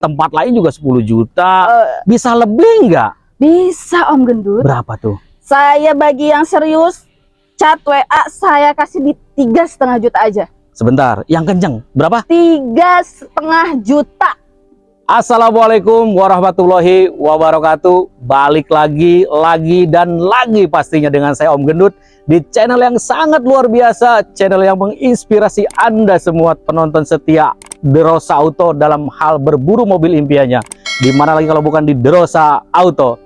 tempat lain juga 10 juta. Eh, Bisa lebih nggak? bisa Om Gendut. Berapa tuh? Saya bagi yang serius, chat WA saya kasih di tiga setengah juta aja. Sebentar, yang kenceng berapa? Tiga setengah juta. Assalamualaikum warahmatullahi wabarakatuh. Balik lagi, lagi dan lagi pastinya dengan saya Om Gendut di channel yang sangat luar biasa, channel yang menginspirasi Anda semua penonton setia Derosa Auto dalam hal berburu mobil impiannya. Di mana lagi kalau bukan di Derosa Auto.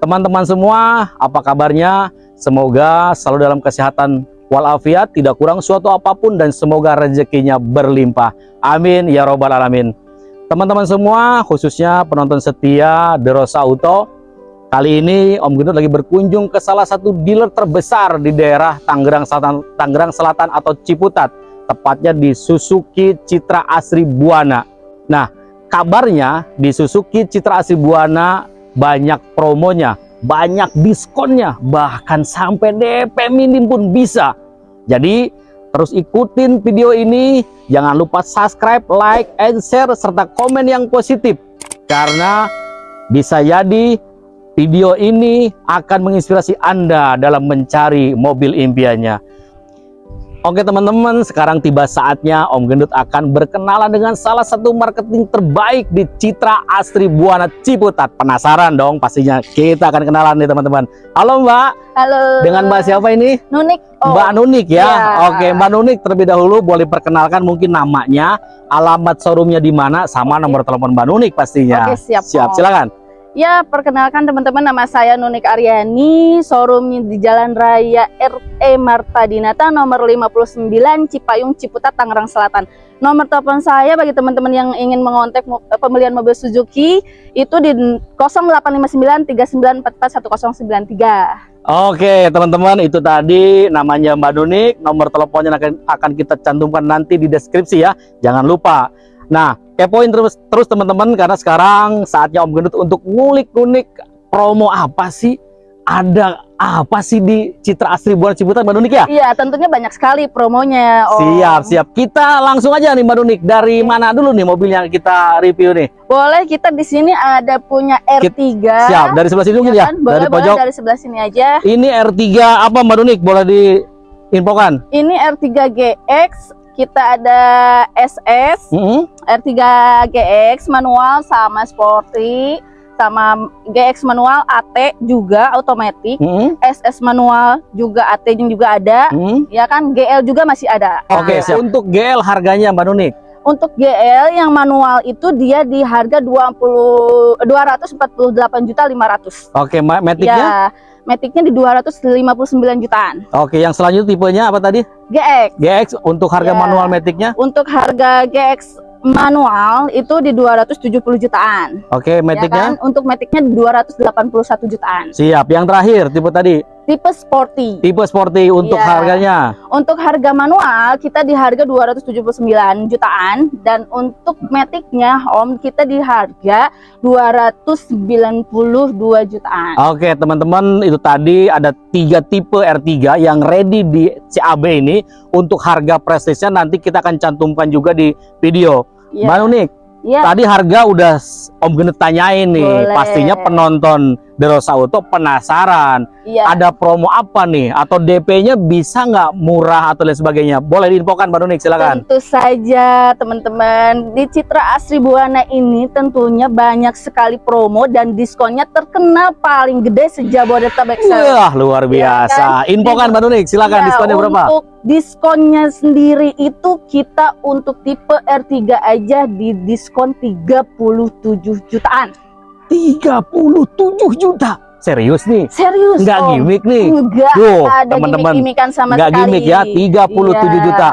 Teman-teman semua, apa kabarnya? Semoga selalu dalam kesehatan walafiat, tidak kurang suatu apa pun dan semoga rezekinya berlimpah. Amin ya robbal alamin. Teman-teman semua, khususnya penonton setia The Rosa Auto, kali ini Om Gendut lagi berkunjung ke salah satu dealer terbesar di daerah Tangerang Selatan, Tangerang Selatan atau Ciputat, tepatnya di Suzuki Citra Asri Buana. Nah, kabarnya di Suzuki Citra Asri Buana banyak promonya, banyak diskonnya, bahkan sampai DP minim pun bisa. Jadi Terus ikutin video ini, jangan lupa subscribe, like, and share, serta komen yang positif. Karena bisa jadi video ini akan menginspirasi Anda dalam mencari mobil impiannya. Oke teman-teman, sekarang tiba saatnya Om Gendut akan berkenalan dengan salah satu marketing terbaik di Citra Asri Buana Ciputat. Penasaran dong pastinya, kita akan kenalan nih teman-teman. Halo Mbak, Halo. dengan Mbak siapa ini? Nunik. Oh, Mbak Nunik ya. Iya. Oke, Mbak Nunik terlebih dahulu boleh perkenalkan mungkin namanya, alamat showroomnya di mana, sama Oke. nomor telepon Mbak Nunik pastinya. Oke, siap, Siap, silakan. Ya, perkenalkan teman-teman nama saya Nunik Aryani, showroom di Jalan Raya RE Marta Dinata nomor 59 Cipayung Ciputat Tangerang Selatan. Nomor telepon saya bagi teman-teman yang ingin mengontak mo- eh, pembelian mobil Suzuki itu di 085939441093. Oke, teman-teman, itu tadi namanya Mbak Nunik, nomor teleponnya akan kita cantumkan nanti di deskripsi ya. Jangan lupa. Nah, kepoin terus terus teman-teman karena sekarang saatnya Om Gendut untuk ngulik-ngulik promo apa sih? Ada apa sih di Citra Asri Buana Ciputat Mbak Nunik ya? Iya, tentunya banyak sekali promonya. Om. Siap, siap. Kita langsung aja nih Mbak Nunik. Dari mana dulu nih mobil yang kita review nih? Boleh kita di sini ada punya R3. Siap, dari sebelah sini mungkin Iya ya? kan? Boleh, dari boleh pojok. dari sebelah sini aja. Ini R3 apa Mbak Nunik? Boleh diinfokan? Ini R3 GX, kita ada SS, Mm-mm. R3 GX manual sama sporty, sama GX manual AT juga otomatis, Mm-mm. SS manual juga AT juga ada, Mm-mm. ya kan GL juga masih ada. Oke, Nah, siap. Untuk GL harganya Mbak Nunik? Untuk GL yang manual itu dia di harga 20 248 juta 500. Oke, ma- Matic-nya? Ya, Matic-nya di 259 jutaan. Oke, yang selanjutnya tipenya apa tadi? GX GX untuk harga Ya. manual Matic-nya? untuk harga GX manual itu di 270 jutaan. Oke, Ya Matic-nya? kan? Untuk Matic-nya 281 jutaan. Siap. Yang terakhir tipe tadi, Tipe sporty. tipe sporty untuk Iya. harganya. Untuk harga manual kita di harga 279 jutaan dan untuk Matic-nya Om kita di harga 292 jutaan. Oke, teman-teman, itu tadi ada tiga tipe R3 yang ready di CAB ini untuk harga prestisnya nanti kita akan cantumkan juga di video. Ya, Mbak Nunik, ya. tadi harga udah Om Gendut tanyain nih. Boleh. Pastinya penonton Derosa Auto penasaran. Iya. Ada promo apa nih? Atau DP-nya bisa nggak murah atau lain sebagainya? Boleh diinfokan Mbak Nunik, silakan. Tentu saja teman-teman di Citra Asri Buana ini tentunya banyak sekali promo dan diskonnya terkenal paling gede sejabodetabek. Wah, luar Iya biasa. Infokan Mbak Nunik, silakan Ya, diskonnya berapa? Untuk diskonnya sendiri itu kita untuk tipe R3 aja di diskon 37 jutaan. 37 juta. Serius nih? Serius Nggak Om. gimmick nih. Enggak Duh, ada teman-teman. gimmick-gimmickan sama Nggak sekali. gimmick ya, 37 Iya. juta.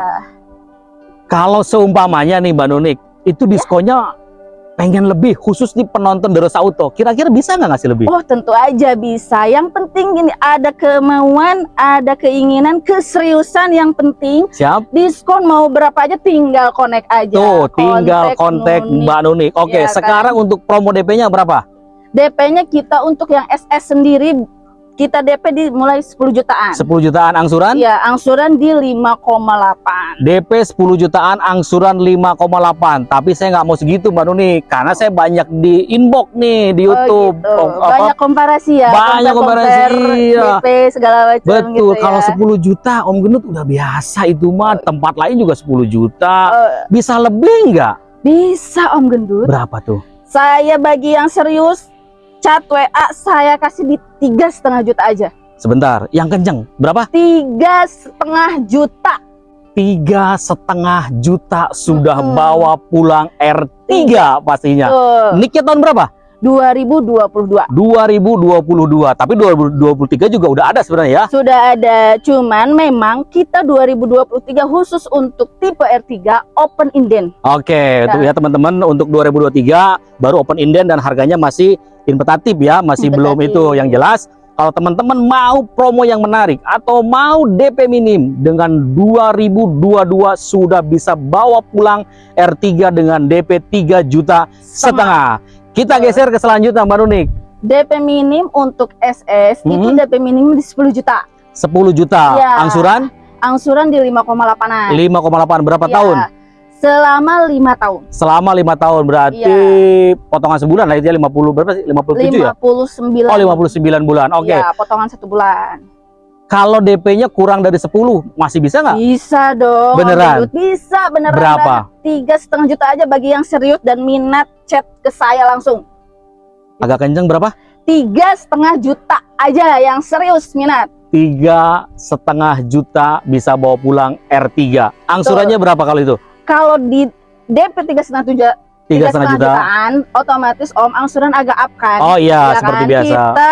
Kalau seumpamanya nih Mbak Nunik, itu Ya. diskonnya pengen lebih khusus di penonton Derosa Auto. Kira-kira bisa nggak ngasih lebih? Oh tentu aja bisa. Yang penting gini ada kemauan, ada keinginan, keseriusan yang penting. Siap? Diskon mau berapa aja tinggal connect aja. Tuh, tinggal kontak. Mbak Nunik. Oke, kan? sekarang untuk promo DP-nya berapa? DP-nya kita untuk yang SS sendiri kita DP di mulai 10 jutaan. 10 jutaan angsuran. Iya, angsuran di 5,8. DP 10 jutaan angsuran 5,8 tapi saya nggak mau segitu Mbak Nuni karena saya banyak di inbox nih di YouTube Oh, gitu. Oh, apa- Banyak komparasi ya. Banyak komparasi, iya. DP segala macam betul gitu ya. kalau 10 juta Om Gendut udah biasa itu mah tempat lain juga 10 juta Eh, bisa lebih nggak bisa Om Gendut. berapa tuh Saya bagi yang serius chat WA saya kasih di tiga setengah juta aja. sebentar yang kenceng berapa Tiga setengah juta. tiga setengah juta sudah Mm-mm. bawa pulang R3 pastinya Tuh, niknya tahun berapa 2022 2022 tapi 2023 juga udah ada sebenarnya ya sudah ada. Cuman memang kita 2023 khusus untuk tipe R3 open inden. Oke, itu ya teman-teman untuk 2023 baru open inden dan harganya masih inventatif ya, masih belum Inventatif. itu yang jelas. Kalau teman-teman mau promo yang menarik atau mau DP minim dengan 2022 sudah bisa bawa pulang R3 dengan DP 3 juta setengah. Kita geser ke selanjutnya Mbak Nunik. DP minim untuk SS itu Mhm. DP minim di 10 juta. 10 juta. Iya. Angsuran Angsuran di 5,8an. 5,8 berapa Iya, tahun? Selama lima tahun. Selama lima tahun berarti Iya. potongan sebulan lah itu ya 50 berapa sih? 57 ya? 59. Oh 59 bulan. Oke. Iya, potongan satu bulan. Kalau DP-nya kurang dari 10 masih bisa nggak? Bisa dong. Beneran? Bisa beneran. Berapa? Tiga setengah juta aja bagi yang serius dan minat chat ke saya langsung. Agak kenceng berapa? Tiga setengah juta aja yang serius minat. Tiga setengah juta bisa bawa pulang R3. Angsurannya berapa kali itu? Kalau di DP tiga setengah juta, Tiga setengah juta. jutaan, otomatis om angsuran agak up kan. Oh iya, Ya seperti kan? biasa. Kita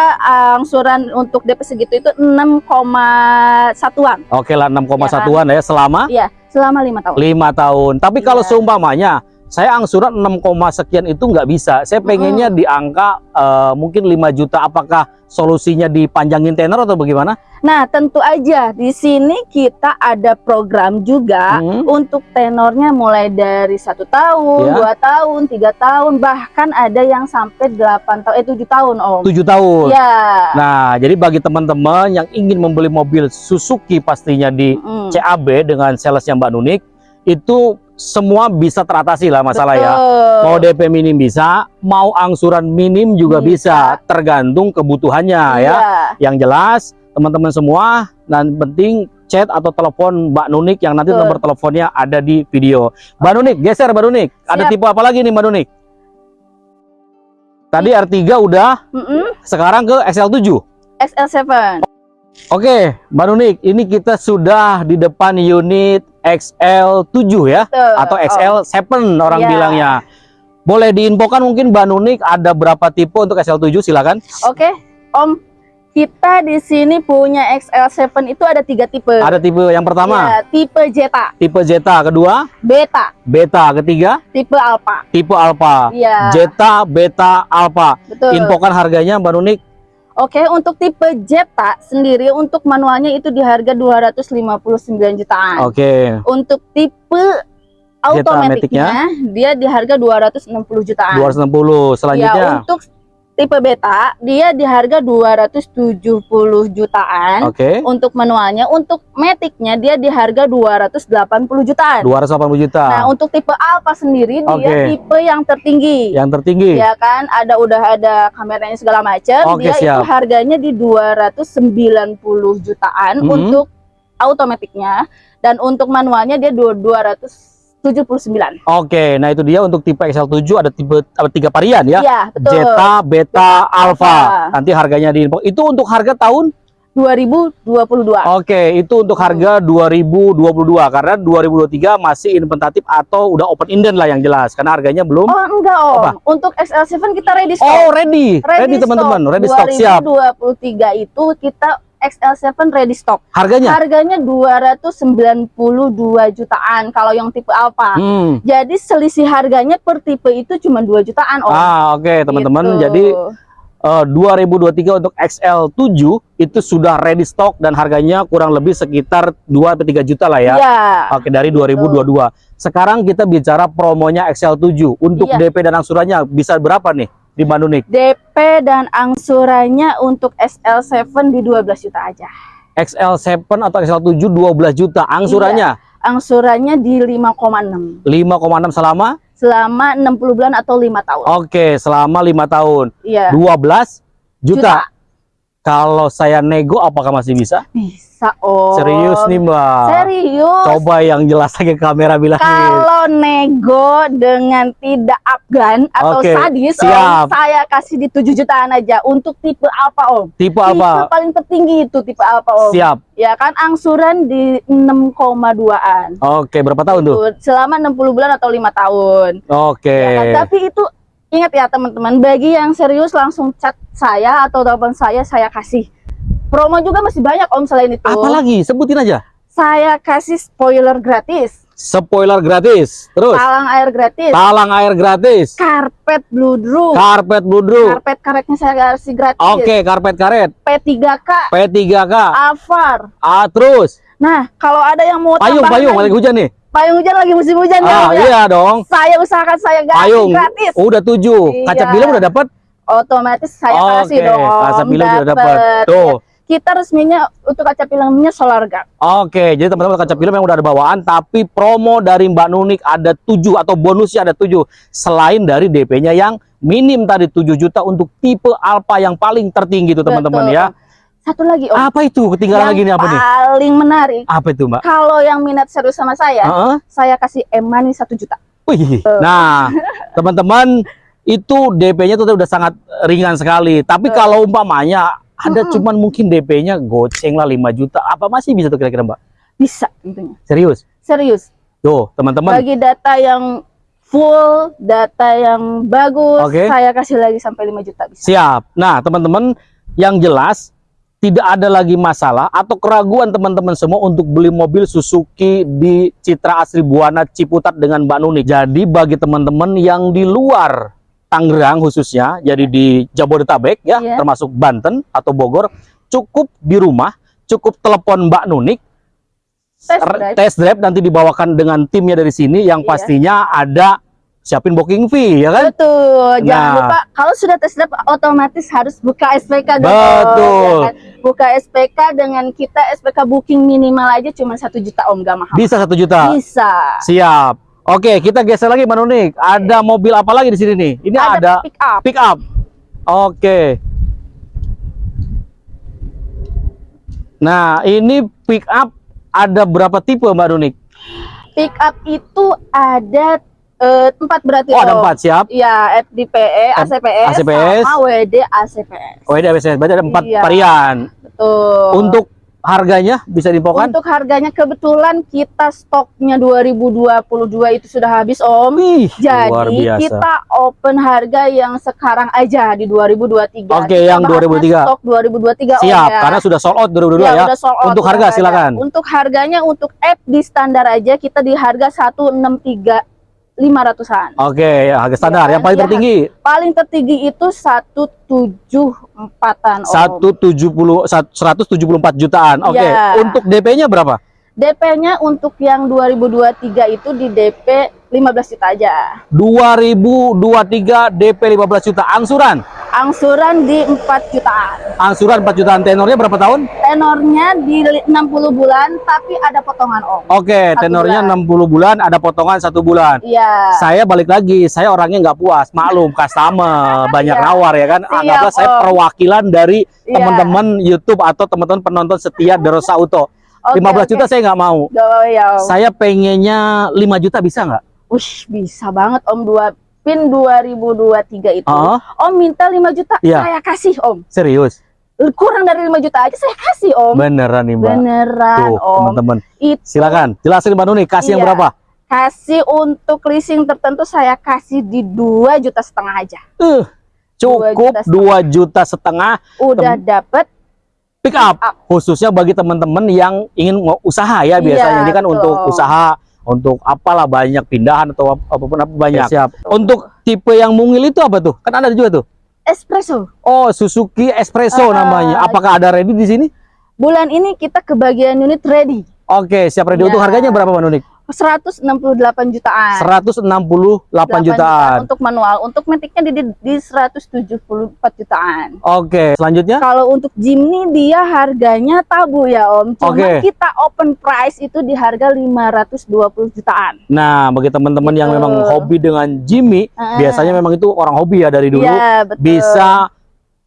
angsuran untuk DP segitu itu 6,1an Oke lah 6,1an Iya ya selama selama lima tahun. lima tahun. Tapi kalau Iya. seumpamanya saya angsuran 6, sekian itu nggak bisa. Saya pengennya di angka eh, mungkin 5 juta. Apakah solusinya dipanjangin tenor atau bagaimana? Nah, tentu aja di sini kita ada program juga Hmm. untuk tenornya mulai dari satu tahun, Ya. dua tahun, tiga tahun, bahkan ada yang sampai 8 tahun, eh 7 tahun om. 7 tahun. Ya. Nah, jadi bagi teman-teman yang ingin membeli mobil Suzuki pastinya di Mm. CAB dengan salesnya Mbak Nunik, itu semua bisa teratasi lah masalah ya. Betul. Mau DP minim bisa, mau angsuran minim juga bisa, Bisa. tergantung kebutuhannya ya. Iya. Yang jelas, teman-teman semua, dan penting chat atau telepon Mbak Nunik yang nanti Betul. nomor teleponnya ada di video. Mbak Nunik, geser Mbak Nunik. Ada Siap. tipe apa lagi nih Mbak Nunik? Tadi R3 udah, Mm-mm. sekarang ke XL7. XL7. Oke, Mbak Nunik, ini kita sudah di depan unit XL7 ya Betul. atau Om. XL7 orang Iya. bilangnya. Boleh diinfokan mungkin Mbak Nunik ada berapa tipe untuk XL7 silakan. Oke, Om. Kita di sini punya XL7 itu ada tiga tipe. Ada tipe yang pertama, Ya, tipe Zeta, tipe Zeta, kedua Beta, Beta, ketiga tipe Alpha. tipe Alpha. Iya, Zeta, Beta, Alpha. betul. Infokan harganya Mbak Nunik. Oke, untuk tipe Zeta sendiri untuk manualnya itu di harga 259 jutaan. Oke. Untuk tipe automaticnya dia di harga 260 jutaan. 260. Ya, Selanjutnya. untuk tipe beta dia di harga 270 jutaan okay. untuk manualnya untuk metiknya dia di harga 280 jutaan 280 juta nah untuk tipe alpha sendiri okay. dia tipe yang tertinggi yang tertinggi ya kan ada udah ada kameranya segala macam okay, dia siap. itu harganya di 290 jutaan mm -hmm. untuk automaticnya dan untuk manualnya dia 200 79. Oke, nah itu dia untuk tipe XL7 ada tipe ada tiga varian ya. Iya, betul. Zeta, Beta, Alpha. Nanti harganya di info. Itu untuk harga tahun 2022. Oke, itu untuk harga 2022 karena 2023 masih inventatif atau udah open ended lah yang jelas karena harganya belum. Oh, enggak, Om. Apa? Untuk XL7 kita ready oh, stock. Oh, ready. Ready teman-teman, ready, ready stock siap. 2023 itu kita XL7 ready stock. Harganya? Harganya 292 jutaan kalau yang tipe Alpha. Hmm. Jadi selisih harganya per tipe itu cuma 2 jutaan, Om. Ah, oke teman-teman. Gitu. Jadi eh, 2023 untuk XL7 itu sudah ready stock dan harganya kurang lebih sekitar 2 3 juta lah ya. Iya. Oke, dari Gitu. 2022. Sekarang kita bicara promonya XL7 untuk Iya. DP dan angsurannya bisa berapa nih? Di Mbak Nunik? DP dan angsurannya untuk SL7 di 12 juta aja. XL7 atau XL7 12 juta angsurannya Angsurannya di 5,6 5,6 selama selama 60 bulan atau lima tahun. Oke, selama lima tahun. Iya. 12 juta. Juta. Kalau saya nego apakah masih bisa? Bisa oh. Serius nih, Mbak. Serius. Coba yang jelas lagi ke kamera bilangin. Kalau nego dengan tidak afgan atau Oke, sadis, siap. Om, saya kasih di 7 jutaan aja untuk tipe apa Om? Tipe Tipe apa? paling tertinggi itu tipe apa Om? Siap. Ya kan angsuran di 6,2an. Oke, berapa tahun tuh? Selama 60 bulan atau lima tahun. Oke. Ya kan? Tapi itu ingat ya teman-teman, bagi yang serius langsung chat saya atau telepon saya, saya kasih. Promo juga masih banyak Om selain itu. Apalagi? Sebutin aja. Saya kasih spoiler gratis, Spoiler gratis. Terus talang air gratis, talang air gratis. karpet bludru, Karpet bludru. karpet karetnya saya kasih gratis. Oke, karpet karet. P3K, P3K. Avar. Ah, terus Nah, kalau ada yang mau payung payung lagi- lagi hujan nih. Payung hujan lagi musim hujan ya, Ah, ya. iya dong. Saya usahakan saya kasih Payung. gratis. Udah tujuh. Kaca Iya. film udah dapat? Otomatis saya kasih Oke, dong. kaca film udah dapat. Dapet. Tuh. Kita resminya untuk kaca filmnya solar guard. Oke, jadi teman-teman kaca film yang udah ada bawaan, tapi promo dari Mbak Nunik ada 7 atau bonusnya ada 7. Selain dari DP-nya yang minim tadi 7 juta untuk tipe Alfa yang paling tertinggi itu teman-teman Betul. ya. Satu lagi Om. Apa itu? Ketinggalan yang lagi nih apa nih? paling menarik. Apa itu, Mbak? Kalau yang minat serius sama saya, Heeh. saya kasih M-Money 1 juta. Wih. Nah, teman-teman itu DP-nya tuh udah sangat ringan sekali. Tapi Betul. kalau umpamanya ada Mm-mm. cuman mungkin DP-nya goceng lah 5 juta. Apa masih bisa tuh kira-kira, Mbak? Bisa tentunya. Serius? Serius. Tuh, teman-teman. Bagi data yang full, data yang bagus, Oke. saya kasih lagi sampai 5 juta bisa. Siap. Nah, teman-teman, yang jelas tidak ada lagi masalah atau keraguan teman-teman semua untuk beli mobil Suzuki di Citra Asri Buana Ciputat dengan Mbak Nuni. Jadi bagi teman-teman yang di luar Tangerang khususnya, jadi di Jabodetabek ya, Iya. termasuk Banten atau Bogor, cukup di rumah, cukup telepon Mbak Nunik, Test drive. test drive nanti dibawakan dengan timnya dari sini yang Iya. pastinya ada siapin booking fee ya kan? Betul. Jangan Nah. lupa kalau sudah tes drive otomatis harus buka SPK dong. Betul. ya kan? Buka SPK dengan kita SPK booking minimal aja cuma satu juta om gak mahal. Bisa satu juta. Bisa. Siap. Oke, kita geser lagi Mbak Nunik. Ada mobil apa lagi di sini nih? Ini ada, pick up. pick up. Oke. Nah, ini pick up ada berapa tipe Mbak Nunik? Pick up itu ada eh, empat berarti Oh, ada Om. empat, siap. Iya, FDPE, ACPS, ACPS. sama WD ACPS. Oh, ini ABCS. Berarti ada empat Iya. varian. Betul. Untuk harganya bisa diinfokan? Untuk harganya kebetulan kita stoknya 2022 itu sudah habis Om. Wih, luar Jadi kita open harga yang sekarang aja di 2023. Oke, Kita yang bahasnya 2023. Stok 2023 Om Siap, ya. karena sudah sold out 2022 ya. udah sold out, Untuk harga silakan. Untuk harganya untuk app di standar aja kita di harga 163 500-an. Oke, ya, harga standar. Iya, yang paling iya. tertinggi Paling tertinggi itu 174-an Om. 170 174 jutaan. Oke, Iya. untuk DP-nya berapa? DP-nya untuk yang 2023 itu di DP 15 juta aja. 2023 DP 15 juta angsuran. Angsuran di 4 jutaan. Angsuran 4 jutaan tenornya berapa tahun? Tenornya di 60 bulan tapi ada potongan Om. Oke, Satu tenornya bulan. 60 bulan, ada potongan satu bulan. Iya. Saya balik lagi, saya orangnya nggak puas, maklum customer banyak Iya. nawar ya kan. Siap, Anggaplah saya perwakilan dari Iya. teman-teman YouTube atau teman-teman penonton setia Derosa Auto. Oke, 15 oke. juta saya nggak mau. Apa-apa ya. Saya pengennya 5 juta bisa nggak? Wih, bisa banget Om dua pin 2023 itu. Oh, Om minta 5 juta, Iya. saya kasih Om. serius? Kurang dari 5 juta aja saya kasih Om. Beneran nih Mbak. Beneran Tuh, Om. teman-teman. Silakan, jelasin Mbak Nuni, kasih yang Iya. berapa? kasih untuk leasing tertentu saya kasih di 2 juta setengah aja. Uh, cukup Dua 2 juta juta setengah Udah dapet pick up up. khususnya bagi teman-teman yang ingin mau usaha ya Iya, biasanya ini kan betul. untuk usaha untuk apalah banyak pindahan atau ap- apa pun apa banyak siap untuk tipe yang mungil itu apa tuh kan ada juga tuh espresso. oh Suzuki Espresso Ah, namanya apakah ada ready di sini Bulan ini kita ke bagian unit ready. oke siap ready Iya. untuk harganya berapa Mbak Nunik 168 jutaan. 168 jutaan. untuk manual. Untuk metiknya di, di, di 174 jutaan. Oke, selanjutnya Kalau untuk Jimny dia harganya tabu ya Om. Cuma Oke. kita open price itu di harga 520 jutaan. Nah, bagi teman-teman yang Gitu. memang hobi dengan Jimmy, Ah. biasanya memang itu orang hobi ya dari dulu, Iya, betul. bisa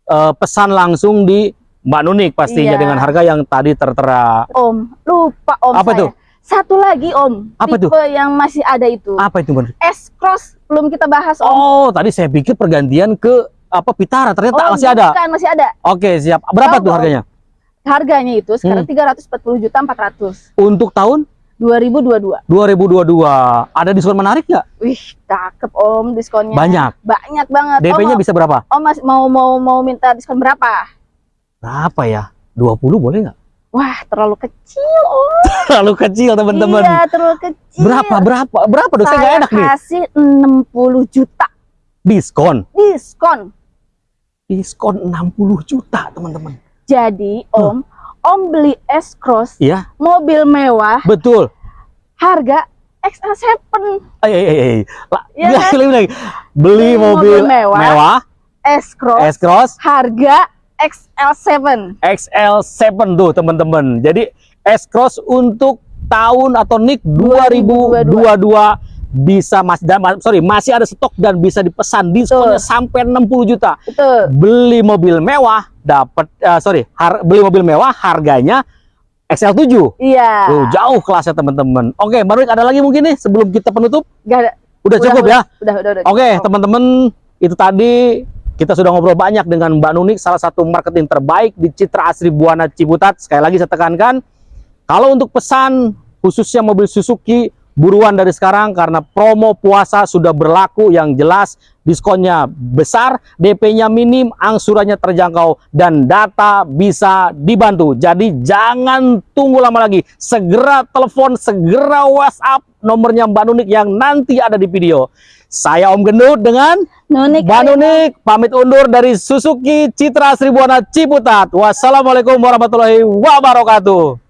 eh, pesan langsung di Mbak Nunik pastinya Iya. dengan harga yang tadi tertera. Om, lupa Om Apa saya. tuh? Satu lagi Om, Apa tipe yang masih ada itu. Apa itu, Mbak? Nunik? S-Cross belum kita bahas Om. Oh, tadi saya pikir pergantian ke apa Pitara, ternyata Oh, masih ada. bukan, masih ada. Oke, siap. Berapa Tahu, tuh harganya? Harganya itu sekarang Hmm. 340 juta 400. Untuk tahun 2022. 2022. Ada diskon menarik nggak? Wih, cakep Om diskonnya. Banyak. Banyak banget. DP-nya Om, bisa berapa? Om mas- mau mau mau minta diskon berapa? Berapa ya? 20 boleh nggak? Wah, terlalu kecil Om. Terlalu kecil, teman-teman. Iya, terlalu kecil. Berapa? Berapa? Berapa? Dosa nggak Saya enak nih. kasih 60 juta Diskon. diskon. Diskon 60 juta, teman-teman. Jadi, Om, Om beli S-Cross, Iya, mobil mewah, betul. harga XL7 Eh, eh, eh, eh. La- Iya kan? lagi, lagi. Beli Beli mobil, mobil mewah. mewah, S-Cross, S-Cross, harga XL7. XL7 tuh, teman-teman. Jadi S-Cross untuk tahun atau NIK 2022 bisa masih sorry masih ada stok dan bisa dipesan diskonnya sampai 60 juta. Betul. Beli mobil mewah dapat eh, sorry, har- beli mobil mewah harganya XL7. Iya. Tuh, jauh kelasnya teman-teman. Oke, Nurik ada lagi mungkin nih sebelum kita penutup? Gak ada. Udah, cukup ya? Udah, udah, udah. Oke, teman-teman, itu tadi kita sudah ngobrol banyak dengan Mbak Nunik, salah satu marketing terbaik di Citra Asri Buana Ciputat. Sekali lagi saya tekankan, kalau untuk pesan khususnya mobil Suzuki, buruan dari sekarang karena promo puasa sudah berlaku yang jelas diskonnya besar, DP-nya minim, angsurannya terjangkau dan data bisa dibantu. Jadi jangan tunggu lama lagi, segera telepon, segera WhatsApp nomornya Mbak Nunik yang nanti ada di video. Saya Om Gendut dengan Nunik. Mbak Nunik pamit undur dari Suzuki Citra Seribuana Ciputat. Wassalamualaikum warahmatullahi wabarakatuh.